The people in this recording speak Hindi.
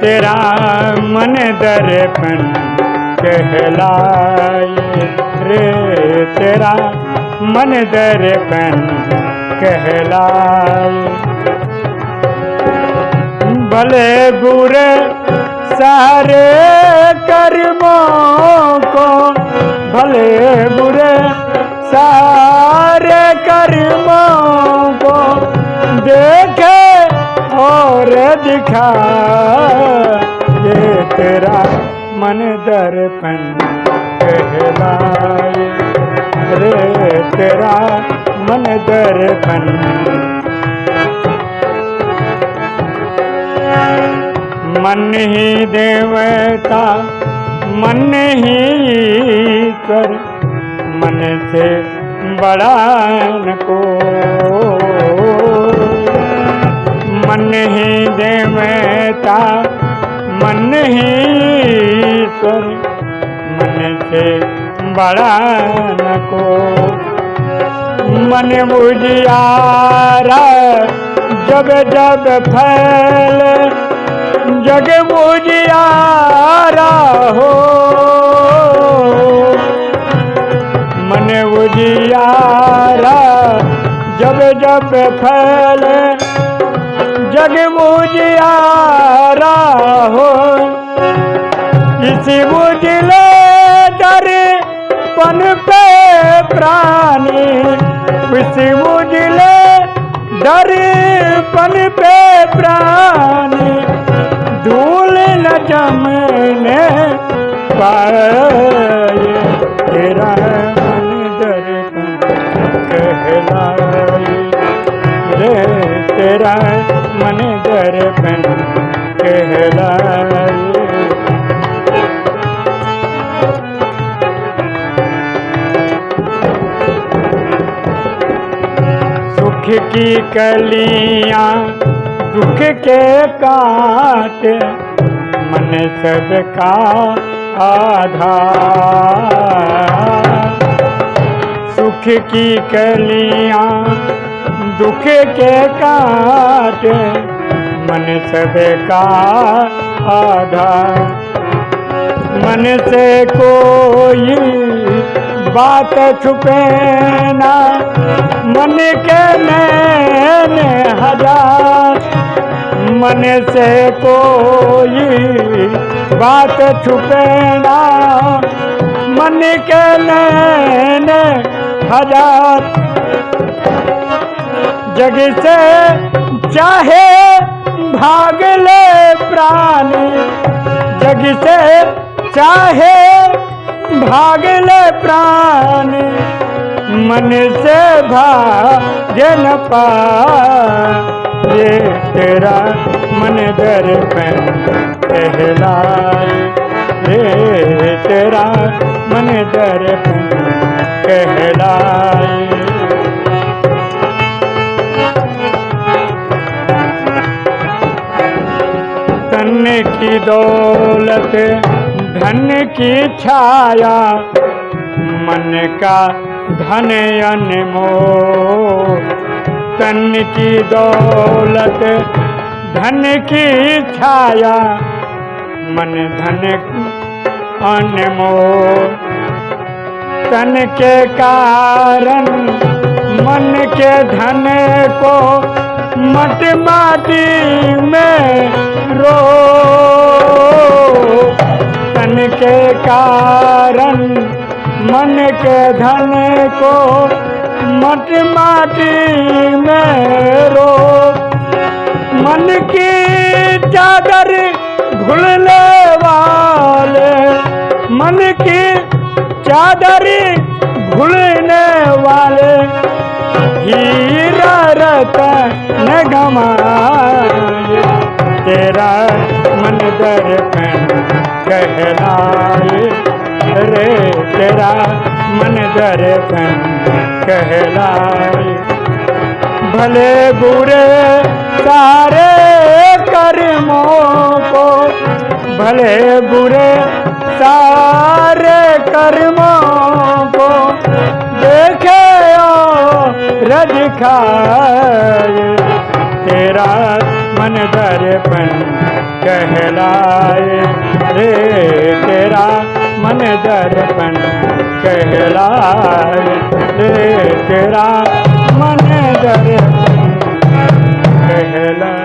तेरा मन दर्पण कहलाए रे। तेरा मन दर्पण कहलाए। भले बुरे सारे कर्मों को, भले दिखा, ये तेरा मन दर्पण कहलाए। रे तेरा मन दर्पण। मन ही देवता, मन ही ईश्वर। मन से बड़ा को मन ही देवता, मन ही ईश्वर। मन से बड़ा न को मन बुझियारा जब जब फैल। जग बुझियारा हो। मन बुझियारा जब जब फैले। जग बुझियारा हो। इसी बुझले डर पन पे प्राणी। इसी बुझले डर पन पे प्राणी। धूल न जमने पाए तेरा कहलाए। तेरा मन दर्पण कहलाए। सुख की कलियाँ दुख के काट, मन सबका आधार। सुख की कलियाँ दुख के काट, मन सबका आधार। मन से कोई बात छुपे ना, मन के नैन हज़ार। मन से कोई बात छुपे ना, मन के नैन हज़ार। जग से चाहे भाग ले प्राणी, जग से चाहे भाग ले प्राणी, मन से भाग न पाए। तेरा मन दर्पण कहलाए। रे तेरा मन दर्पण कहलाए। की दौलत, धन की छाया, मन का धन अनमोल। तन की दौलत, धन की छाया, मन धन अनमो तन के कारण, मन के धन को मट माटी में रो। तन के कारण, मन के धन को मट माटी में रो। मन की चादर घुलने वाले, मन की चादर घुलने वाले, हीरा रतन तेरा मन दर्पण कहलाए। रे, तेरा मन दर्पण कहलाए। भले बुरे सारे कर्मों को, भले रज तेरा मन दर्पण कहलाए। रे तेरा मन दर्पण कहलाए। रे तेरा मन दर्पण कहलाए।